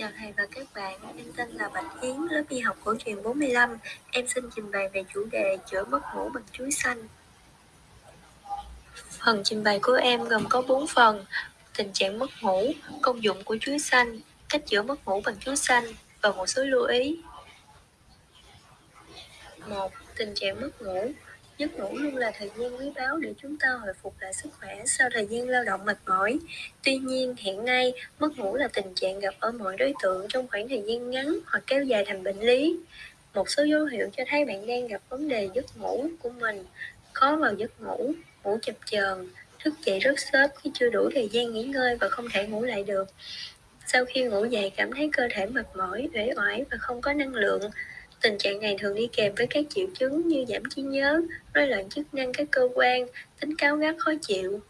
Chào thầy và các bạn, em tên là Bạch Yến, lớp y học cổ truyền 45. Em xin trình bày về chủ đề chữa mất ngủ bằng chuối xanh. Phần trình bày của em gồm có 4 phần. Tình trạng mất ngủ, công dụng của chuối xanh, cách chữa mất ngủ bằng chuối xanh và một số lưu ý. 1. Tình trạng mất ngủ Giấc ngủ luôn là thời gian quý báu để chúng ta hồi phục lại sức khỏe sau thời gian lao động mệt mỏi. Tuy nhiên, hiện nay, mất ngủ là tình trạng gặp ở mọi đối tượng trong khoảng thời gian ngắn hoặc kéo dài thành bệnh lý. Một số dấu hiệu cho thấy bạn đang gặp vấn đề giấc ngủ của mình, khó vào giấc ngủ, ngủ chập chờn, thức dậy rất sớm khi chưa đủ thời gian nghỉ ngơi và không thể ngủ lại được. Sau khi ngủ dậy cảm thấy cơ thể mệt mỏi, uể oải và không có năng lượng, Tình trạng này thường đi kèm với các triệu chứng như giảm trí nhớ, rối loạn chức năng các cơ quan, tính cáo gắt khó chịu.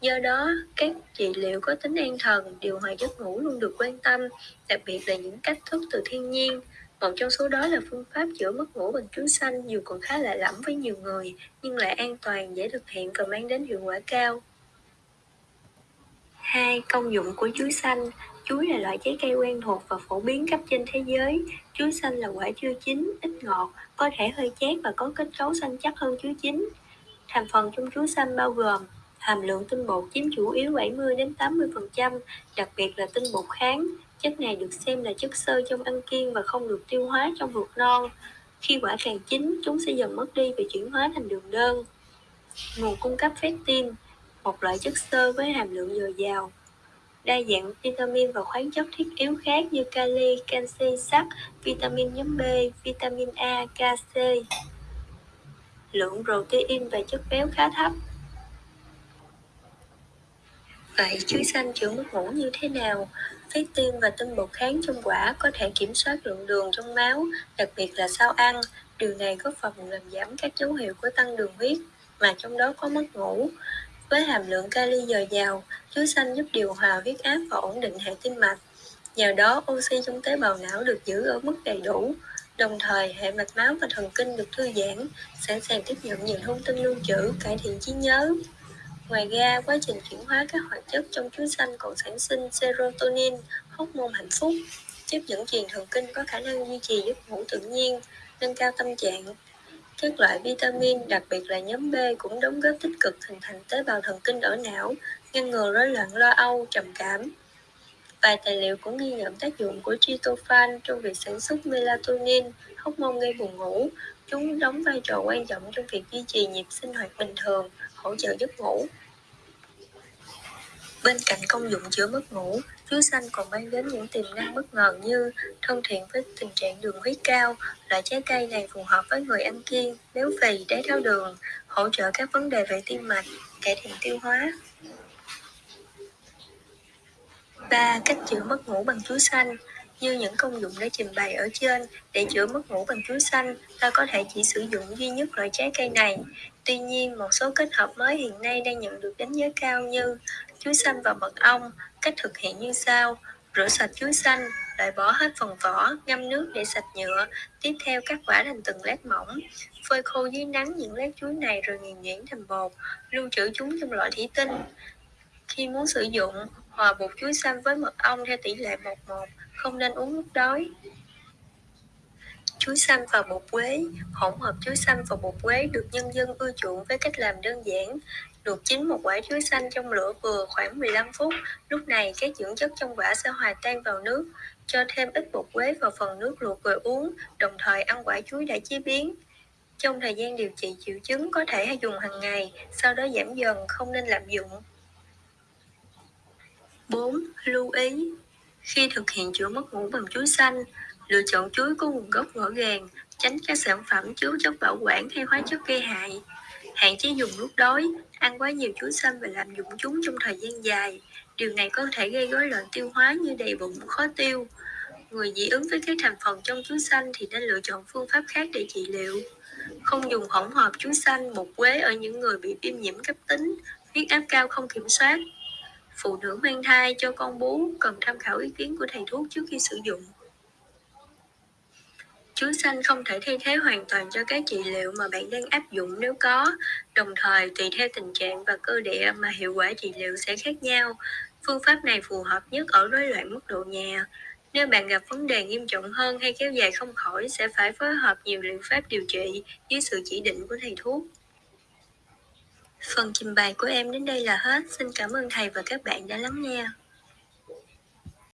Do đó, các trị liệu có tính an thần, điều hòa giấc ngủ luôn được quan tâm, đặc biệt là những cách thức từ thiên nhiên. Một trong số đó là phương pháp chữa mất ngủ bằng chuối xanh dù còn khá lạ lẫm với nhiều người, nhưng lại an toàn, dễ thực hiện và mang đến hiệu quả cao. 2. Công dụng của chuối xanh Chuối là loại trái cây quen thuộc và phổ biến khắp trên thế giới. Chuối xanh là quả chưa chín, ít ngọt, có thể hơi chát và có kết cấu xanh chắc hơn chuối chín. Thành phần trong chuối xanh bao gồm hàm lượng tinh bột chiếm chủ yếu 70 đến 80%, đặc biệt là tinh bột kháng. Chất này được xem là chất xơ trong ăn kiêng và không được tiêu hóa trong ruột non. Khi quả càng chín, chúng sẽ dần mất đi và chuyển hóa thành đường đơn. Nguồn cung cấp pectin, một loại chất xơ với hàm lượng dồi dào, đa dạng vitamin và khoáng chất thiết yếu khác như kali, canxi, sắt, vitamin nhóm B, vitamin A, K, C. Lượng protein và chất béo khá thấp. Vậy chuối xanh chữa mất ngủ như thế nào? Phế tim và tinh bột kháng trong quả có thể kiểm soát lượng đường trong máu, đặc biệt là sau ăn. Điều này góp phần làm giảm các dấu hiệu của tăng đường huyết, mà trong đó có mất ngủ. Với hàm lượng kali dồi dào, chuối xanh giúp điều hòa huyết áp và ổn định hệ tim mạch. Nhờ đó, oxy trong tế bào não được giữ ở mức đầy đủ, đồng thời hệ mạch máu và thần kinh được thư giãn, sẵn sàng tiếp nhận nhiều thông tin lưu trữ, cải thiện trí nhớ. Ngoài ra, quá trình chuyển hóa các hoạt chất trong chuối xanh còn sản sinh serotonin, hormone hạnh phúc, giúp dẫn truyền thần kinh có khả năng duy trì giấc ngủ tự nhiên, nâng cao tâm trạng, các loại vitamin, đặc biệt là nhóm B cũng đóng góp tích cực hình thành tế bào thần kinh ở não, ngăn ngừa rối loạn lo âu, trầm cảm. Vài tài liệu cũng ghi nhận tác dụng của tryptophan trong việc sản xuất melatonin, hormone gây buồn ngủ. Chúng đóng vai trò quan trọng trong việc duy trì nhịp sinh hoạt bình thường, hỗ trợ giấc ngủ. Bên cạnh công dụng chữa mất ngủ, chuối xanh còn mang đến những tiềm năng bất ngờ như thân thiện với tình trạng đường huyết cao. Loại trái cây này phù hợp với người ăn kiêng, béo phì, đái tháo đường, hỗ trợ các vấn đề về tim mạch, cải thiện tiêu hóa. 3. Cách chữa mất ngủ bằng chuối xanh như những công dụng đã trình bày ở trên, để chữa mất ngủ bằng chuối xanh, ta có thể chỉ sử dụng duy nhất loại trái cây này. Tuy nhiên, một số kết hợp mới hiện nay đang nhận được đánh giá cao như chuối xanh và mật ong. Cách thực hiện như sau: rửa sạch chuối xanh, loại bỏ hết phần vỏ, ngâm nước để sạch nhựa. Tiếp theo cắt quả thành từng lát mỏng, phơi khô dưới nắng những lát chuối này rồi nghiền nhuyễn thành bột, lưu trữ chúng trong loại thủy tinh. Khi muốn sử dụng, hòa bột chuối xanh với mật ong theo tỷ lệ 1-1, không nên uống lúc đói. Chuối xanh và bột quế Hỗn hợp chuối xanh và bột quế được nhân dân ưa chuộng với cách làm đơn giản. Luộc chín một quả chuối xanh trong lửa vừa khoảng 15 phút. Lúc này, các dưỡng chất trong quả sẽ hòa tan vào nước. Cho thêm ít bột quế vào phần nước luộc rồi uống, đồng thời ăn quả chuối đã chế biến. Trong thời gian điều trị triệu chứng có thể dùng hàng ngày, sau đó giảm dần, không nên lạm dụng. 4. Lưu ý Khi thực hiện chữa mất ngủ bằng chuối xanh, lựa chọn chuối có nguồn gốc rõ ràng, tránh các sản phẩm chứa chất bảo quản hay hóa chất gây hại. Hạn chế dùng lúc đói, ăn quá nhiều chuối xanh và làm dụng chúng trong thời gian dài. Điều này có thể gây rối loạn tiêu hóa như đầy bụng, khó tiêu. Người dị ứng với các thành phần trong chuối xanh thì nên lựa chọn phương pháp khác để trị liệu. Không dùng hỗn hợp chuối xanh, bột quế ở những người bị viêm nhiễm cấp tính, huyết áp cao không kiểm soát. Phụ nữ mang thai cho con bú cần tham khảo ý kiến của thầy thuốc trước khi sử dụng. Chuối xanh không thể thay thế hoàn toàn cho các trị liệu mà bạn đang áp dụng nếu có, đồng thời tùy theo tình trạng và cơ địa mà hiệu quả trị liệu sẽ khác nhau. Phương pháp này phù hợp nhất ở rối loạn mức độ nhẹ. Nếu bạn gặp vấn đề nghiêm trọng hơn hay kéo dài không khỏi sẽ phải phối hợp nhiều liệu pháp điều trị dưới sự chỉ định của thầy thuốc. Phần trình bày của em đến đây là hết. Xin cảm ơn thầy và các bạn đã lắng nghe.